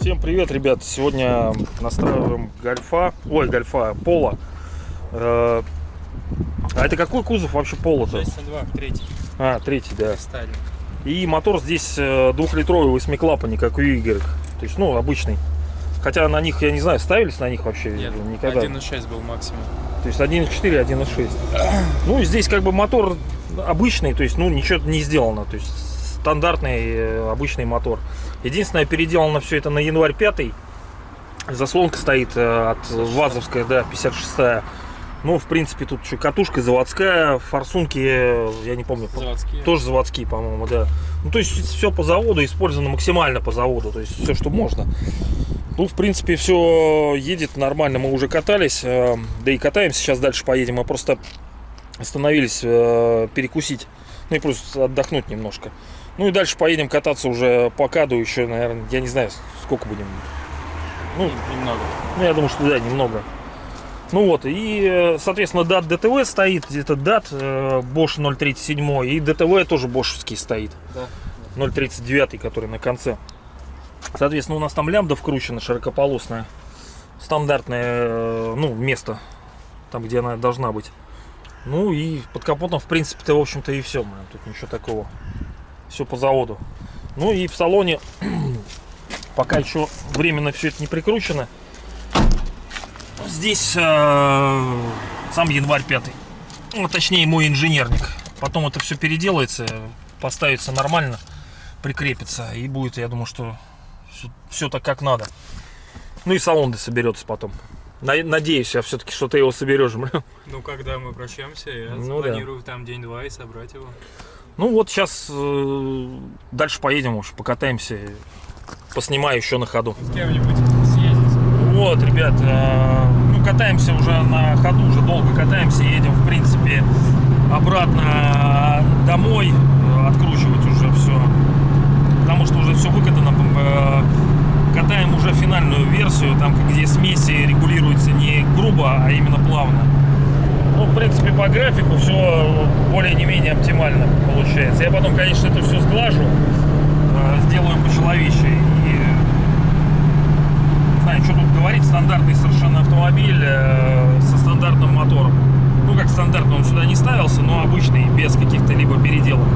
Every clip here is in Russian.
Всем привет, ребят! Сегодня настраиваем гольфа, ой, гольфа, пола. Э, А это какой кузов вообще пола-то? 602, третий, А, третий, да. Сталин. И мотор здесь э, двухлитровый восьмиклапанник, как у Y. То есть, ну, обычный. Хотя на них, я не знаю, ставились на них вообще Нет, никогда. 1.6 был максимум. То есть 1.4, 1.6. Ну, здесь как бы мотор обычный, то есть, ну, ничего не сделано. То есть стандартный э, обычный мотор. Единственное, переделано все это на январь 5 Заслонка стоит э, от ВАЗовская, да, 56-я. Ну, в принципе, тут что, катушка заводская, форсунки, э, я не помню, по- Заводские. тоже заводские, по-моему, да. Ну, то есть все по заводу, использовано максимально по заводу, то есть все, что можно. Ну, в принципе, все едет нормально, мы уже катались, э, да и катаемся, сейчас дальше поедем, мы просто остановились э, перекусить, ну и просто отдохнуть немножко. Ну и дальше поедем кататься уже по каду еще, наверное, я не знаю, сколько будем. Ну, Немного. ну, я думаю, что да, немного. Ну вот, и, э, соответственно, DAT DTV стоит, это DAT э, Bosch 037, и DTV тоже бошевский стоит. Да. 039, который на конце. Соответственно, у нас там лямбда вкручена широкополосная. Стандартное, э, ну, место, там, где она должна быть. Ну и под капотом, в принципе-то, в общем-то, и все. Тут ничего такого. Все по заводу. Ну и в салоне, пока еще временно все это не прикручено, здесь э, сам январь 5. Ну, точнее, мой инженерник. Потом это все переделается, поставится нормально, прикрепится. И будет, я думаю, что все, так как надо. Ну и салон соберется потом. На- Надеюсь, я все-таки, что ты его соберешь. Ну, когда мы прощаемся, я Ну да. планирую там день-два и собрать его. Ну вот сейчас э, дальше поедем уж, покатаемся. Поснимаю еще на ходу. С кем-нибудь съездить. Вот, ребят, э, катаемся уже на ходу, уже долго катаемся, едем, в принципе, обратно домой, э, откручивать уже все, потому что уже все выкатано, э, катаем уже финальную версию, там, где смеси регулируются не грубо, а именно плавно. Ну, в принципе, по графику все более не менее оптимально получается. Я потом, конечно, это все сглажу, э, сделаю по-человечески и не знаю, что тут говорить, стандартный совершенно автомобиль э, со стандартным мотором. Ну, как стандартный, он сюда не ставился, но обычный, без каких-то либо переделок.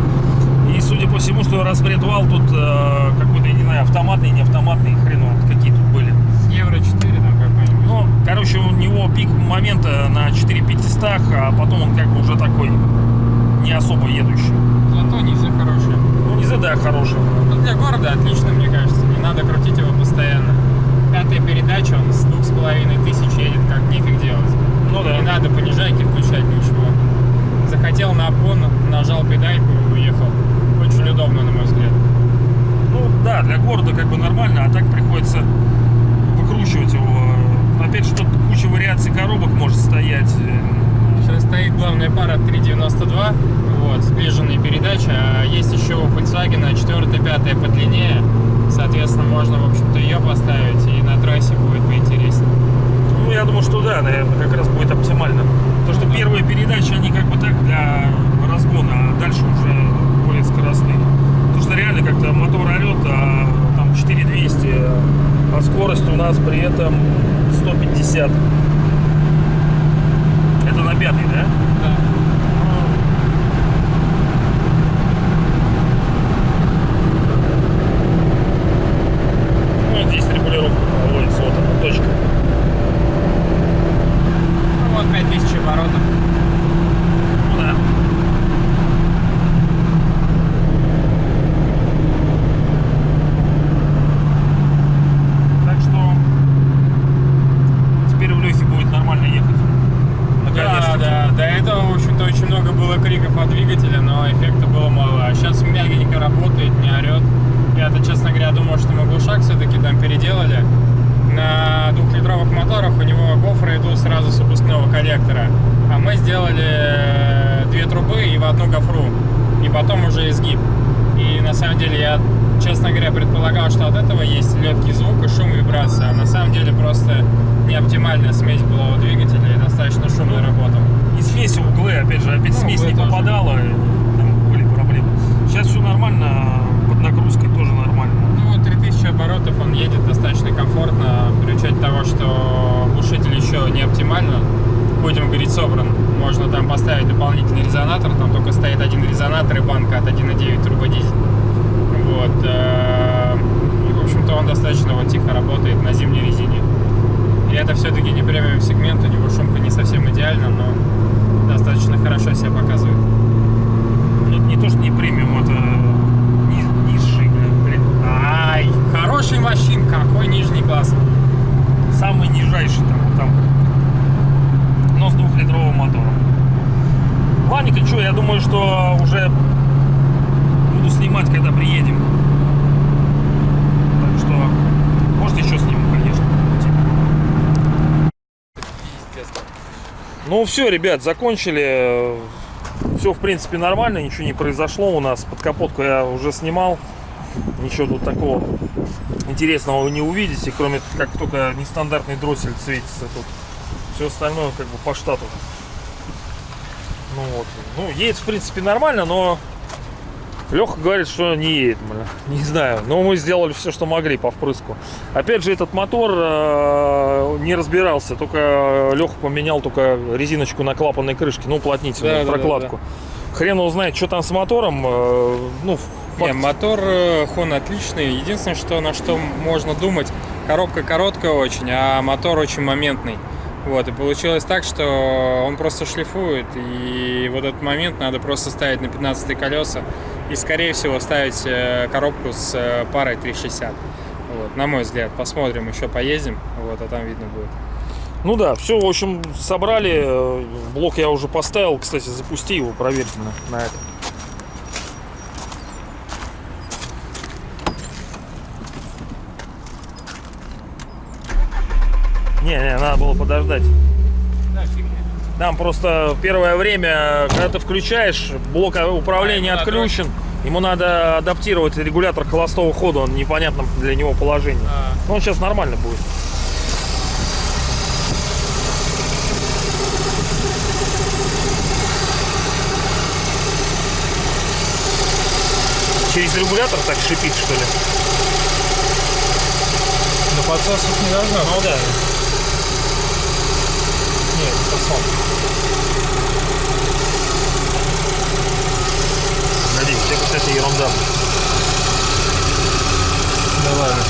И судя по всему, что распред вал тут э, какой-то, я не знаю, автоматный, не автоматный, хрен его, какие тут были. Евро 4 там какой-нибудь. Ну, короче, у него пик момента на 4500, а потом он как бы уже такой не особо едущий. Зато низы хорошие. Ну, не да, хороший. Ну, для города отлично, мне кажется. Не надо крутить его постоянно. Пятая передача, он с двух с половиной тысяч едет, как нифиг делать. Ну да. Не надо понижайки включать, ничего. Захотел на обгон, нажал педальку и уехал. Очень удобно, на мой взгляд. Ну да, для города как бы нормально, а так приходится выкручивать его. Опять же, тут куча вариаций коробок может стоять. Сейчас стоит главная пара 392, вот, сближенные передачи, а есть еще у Volkswagen 4 5 подлиннее, соответственно, можно, в общем-то, ее поставить, и на трассе будет поинтереснее. Ну, я думаю, что да, наверное, как раз будет оптимально. То, что первые передачи, они как бы так для разгона, а дальше уже более скоростные. Потому что реально как-то мотор орет, а там 4200, а скорость у этом 150. Это на пятый, да? Да. Ну, здесь регулировка проводится, вот она, точка. Ну, вот 5000 оборотов. Ну да. Так что теперь у Лехи будет нормально ехать. Да, Наконец-то. да, до этого, в общем-то, очень много было криков от двигателя, но эффекта было мало. А сейчас мягенько работает, не орет. Я-то, честно говоря, думал, что мы глушак все-таки там переделали. На двухлитровых моторах у него гофры идут сразу с выпускного коллектора. А мы сделали э, две трубы и в одну гофру. И потом уже изгиб. И на самом деле я, честно говоря, предполагал, что от этого есть легкий звук и шум, вибрация. А на самом деле просто неоптимальная смесь была у двигателя и достаточно шумно работал. И смесь опять же, опять Ну, смесь не это уже- попадала, и там были проблемы. Сейчас все нормально, под нагрузкой тоже нормально. Ну, 3000 оборотов он едет достаточно комфортно, при учете того, что глушитель еще не оптимально, будем говорить, собран. Можно там поставить дополнительный резонатор, там только стоит один резонатор и банка от 1.9 турбодизель. Вот. э, И, в общем-то, он достаточно вот тихо работает на зимней резине. И это все-таки не премиум сегмент, у него шумка не совсем идеальна, но достаточно хорошо себя показывает. Ну, это не то, что не премиум, это ни- низший, блин, блин, Ай, хороший машин, какой нижний класс. самый нижайший там, вот там. Но с двухлитровым мотором. Ладненько, что, я думаю, что уже буду снимать, когда приедем. Так что, может, еще сниму, конечно. Ну все, ребят, закончили. Все, в принципе, нормально, ничего не произошло у нас. Под капотку я уже снимал. Ничего тут такого интересного вы не увидите, кроме как только нестандартный дроссель светится тут. Все остальное как бы по штату. Ну вот. Ну, едет, в принципе, нормально, но Леха говорит, что не едет, бля. Не знаю. Но мы сделали все, что могли по впрыску. Опять же, этот мотор э, не разбирался. Только Леха поменял только резиночку на клапанной крышке, ну, уплотнительную, Да, да, да, прокладку. Хрен его знает, что там с мотором. э, ну, Не, мотор э, Хон отличный. Единственное, что на что можно думать, коробка короткая очень, а мотор очень моментный. Вот, и получилось так, что он просто шлифует, и вот этот момент надо просто ставить на 15 колеса и, скорее всего, ставить э, коробку с э, парой 360. Вот, на мой взгляд, посмотрим, еще поездим, вот, а там видно будет. Ну да, все, в общем, собрали. э, Блок я уже поставил. Кстати, запусти его, проверь на, на это. Не, не, надо было подождать. Там просто первое время, когда ты включаешь, блок управления А, ему надо- отключен. Ему надо адаптировать регулятор холостого хода, он непонятном для него положении. А, Но он сейчас нормально будет. Через регулятор так шипит, что ли? но подсосов не должно. Ну да. Нет, сосал. Погоди, это, кстати, ерунда. Да ладно.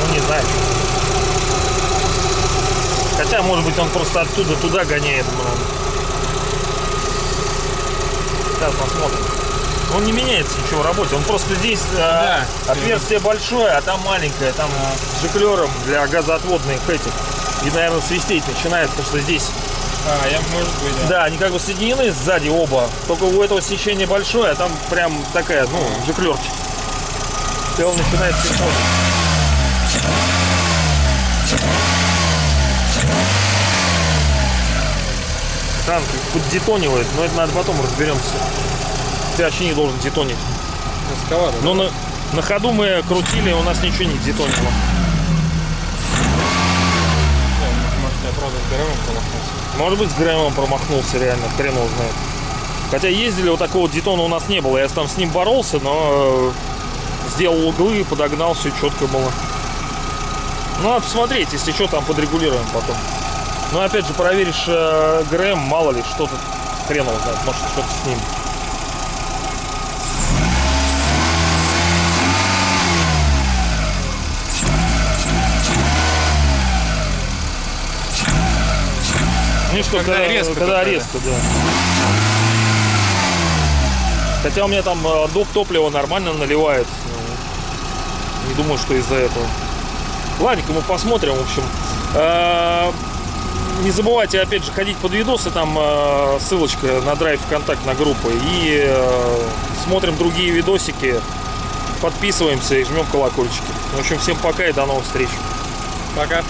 Ну, не знаю. Хотя, может быть, он просто оттуда туда гоняет. Сейчас посмотрим. Он не меняется ничего в работе. Он просто здесь э, Да. отверстие большое, а там маленькое. Там с жиклером для газоотводных этих. И, наверное, свистеть начинает, потому что здесь... А, я, может быть, да. Да, они как бы соединены сзади оба. Только у этого сечение большое, а там прям такая, ну, жиклерчик. И он начинает синхронить. Танк поддетонивает, но это надо потом разберемся. Ты вообще не должен детонить. Эскалатор. Но на, на ходу мы крутили, у нас ничего не детонило. Может, промахнулся. Может быть, с Грэмом промахнулся реально, хрен его знает. Хотя ездили, вот такого детона у нас не было. Я там с ним боролся, но э, сделал углы, подогнал, все четко было. Ну, надо посмотреть, если что, там подрегулируем потом. Ну, опять же, проверишь э, ГРМ, мало ли, что-то хрен его знает, может, что-то с ним. Что, Когда когда, резко когда только, резко, да. Хотя у меня там э, доп топливо нормально наливает. Не думаю, что из-за этого. Ладненько, мы посмотрим, в общем. Э, Не забывайте, опять же, ходить под видосы, там э, ссылочка на драйв ВКонтакт на группу. И э, смотрим другие видосики, подписываемся и жмем колокольчики. В общем, всем пока и до новых встреч. Пока.